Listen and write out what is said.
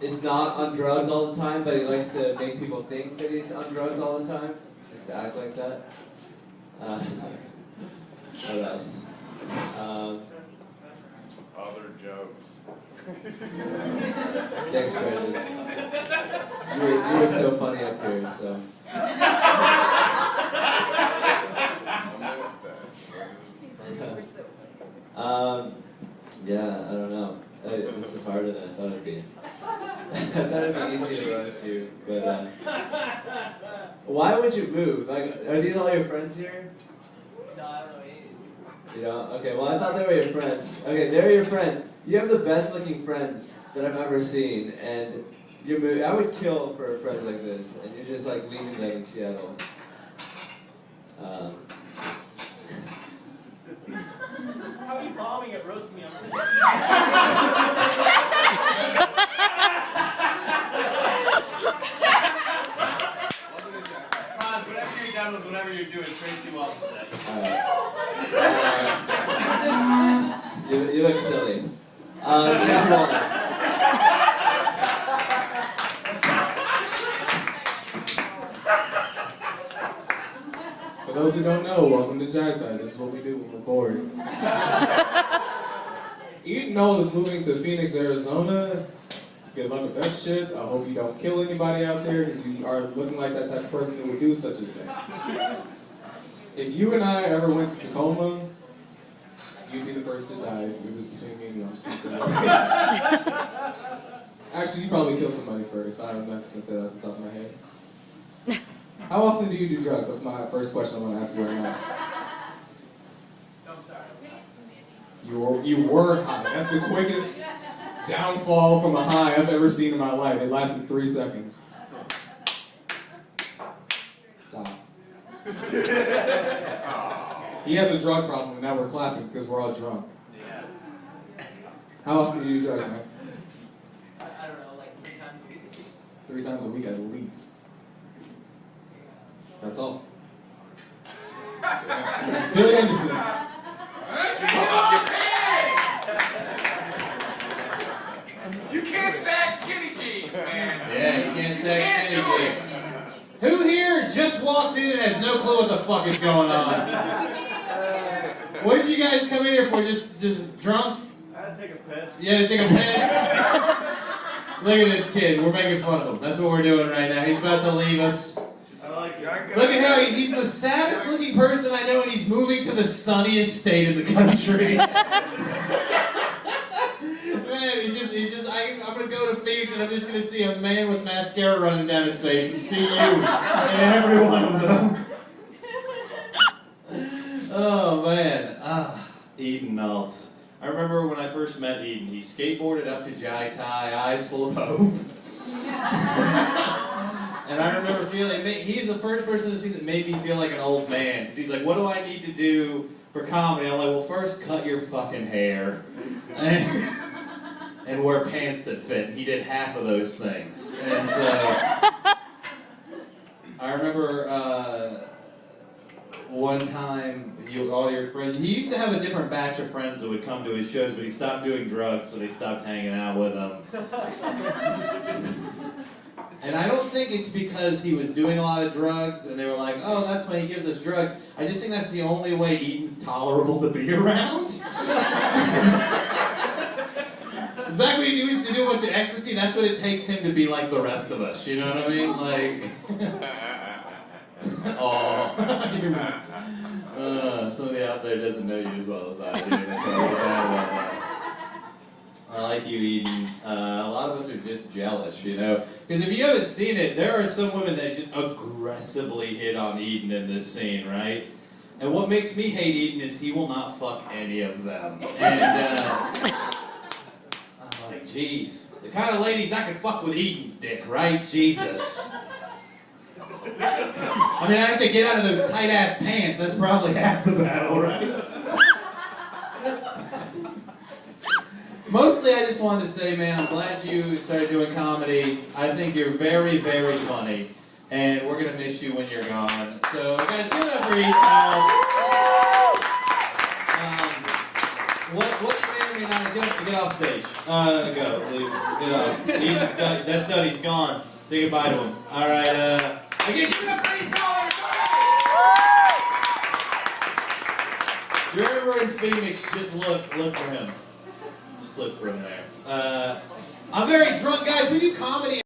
is not on drugs all the time, but he likes to make people think that he's on drugs all the time. He likes to act like that. Uh, what else? Um, Other jokes. thanks, Brandon. You were, you were so funny up here, so. I missed that. Um, yeah, I don't know. Uh, this is harder than I thought it'd be. I thought it'd be easy to roast you, but uh, why would you move? Like, are these all your friends here? No, I don't know any. You know? Okay, well, I thought they were your friends. Okay, they're your friends. You have the best looking friends that I've ever seen, and you move. I would kill for a friend like this, and you're just like leaving them in Seattle. Um, How are you bombing at roasting me? I'm such a Ron, whatever you're done with whatever you're doing, Tracy Walton said. alright. You, you look silly. Uh, Jeff Walner. For those who don't know, welcome to Jai Thai. This is what we do when we're bored. Eden Knoll is moving to Phoenix, Arizona. Good luck with that shit. I hope you don't kill anybody out there because you are looking like that type of person who would do such a thing. If you and I ever went to Tacoma, you'd be the first to die if it was between me and you. I'm just gonna say that. Actually, you probably kill somebody first. I'm not just gonna say that off the top of my head. How often do you do drugs? That's my first question I want to ask you right now. No, I'm sorry. You were, you were high. That's the quickest downfall from a high I've ever seen in my life. It lasted three seconds. Stop. He has a drug problem, and now we're clapping because we're all drunk. Yeah. How often do you do drugs, man? I, I don't know, like three times a week. Three times a week at least. That's all. Billy Anderson. You can't sag skinny jeans, man. Yeah, you can't say skinny jeans. Who here just walked in and has no clue what the fuck is going on? You guys come in here for? Just just drunk? I had to take a piss. To take a piss? Look at this kid. We're making fun of him. That's what we're doing right now. He's about to leave us. I like Look at how he, he's the saddest looking person I know, and he's moving to the sunniest state in the country. man, he's just, he's just, I, I'm gonna go to Phoenix and I'm just gonna see a man with mascara running down his face and see you and every one of them. Oh man, ah, Eden Melts. I remember when I first met Eden, he skateboarded up to Jai Thai, eyes full of hope. And I remember feeling, he's the first person to see that made me feel like an old man. he's like, what do I need to do for comedy? I'm like, well, first cut your fucking hair. And, and wear pants that fit. And he did half of those things. And so, I remember uh, one time, you, all your friends, he used to have a different batch of friends that would come to his shows, but he stopped doing drugs, so they stopped hanging out with him. And I don't think it's because he was doing a lot of drugs and they were like, oh, that's why he gives us drugs. I just think that's the only way Eden's tolerable to be around. Back when he used to do a bunch of ecstasy, that's what it takes him to be like the rest of us. You know what I mean? Like, oh, uh, somebody out there doesn't know you as well as I do. I like you, Eden. Uh, a lot of us are just jealous, you know. Because if you haven't seen it, there are some women that just aggressively hit on Eden in this scene, right? And what makes me hate Eden is he will not fuck any of them. And uh, I'm like, jeez, the kind of ladies I could fuck with Eden's dick, right? Jesus. I mean, I have to get out of those tight ass pants. That's probably half the battle, right? Mostly, I just wanted to say, man, I'm glad you started doing comedy. I think you're very, very funny, and we're gonna miss you when you're gone. So, guys, give it up for Ethan. Um, what, what you may guys, get, get off stage. Uh, go. Leave. Get off. He's done, that's done. He's gone. Say goodbye to him. All right. Uh, again, give it up for Eddie Powell, everybody! If you're ever in Phoenix, just look, look for him. Just look for him there. Uh, I'm very drunk, guys. We do comedy.